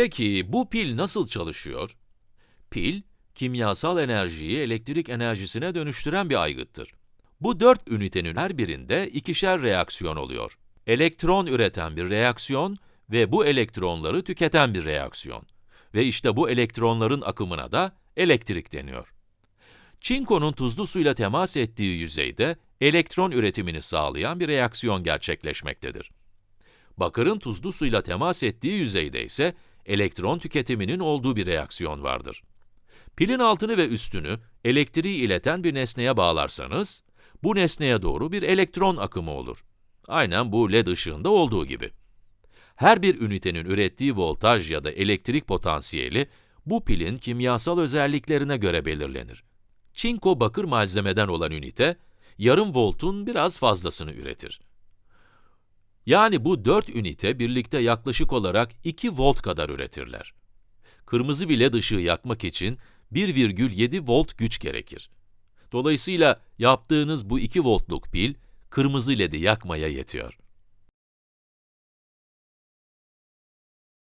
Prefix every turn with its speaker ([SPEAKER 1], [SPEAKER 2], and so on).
[SPEAKER 1] Peki bu pil nasıl çalışıyor? Pil, kimyasal enerjiyi elektrik enerjisine dönüştüren bir aygıttır. Bu dört ünitenin her birinde ikişer reaksiyon oluyor. Elektron üreten bir reaksiyon ve bu elektronları tüketen bir reaksiyon. Ve işte bu elektronların akımına da elektrik deniyor. Çinkonun tuzlu suyla temas ettiği yüzeyde elektron üretimini sağlayan bir reaksiyon gerçekleşmektedir. Bakırın tuzlu suyla temas ettiği yüzeyde ise elektron tüketiminin olduğu bir reaksiyon vardır. Pilin altını ve üstünü elektriği ileten bir nesneye bağlarsanız, bu nesneye doğru bir elektron akımı olur. Aynen bu led ışığında olduğu gibi. Her bir ünitenin ürettiği voltaj ya da elektrik potansiyeli, bu pilin kimyasal özelliklerine göre belirlenir. Çinko bakır malzemeden olan ünite, yarım voltun biraz fazlasını üretir. Yani bu 4 ünite birlikte yaklaşık olarak 2 volt kadar üretirler. Kırmızı bir led ışığı yakmak için 1,7 volt güç gerekir. Dolayısıyla yaptığınız bu 2 voltluk pil, kırmızı ledi yakmaya yetiyor.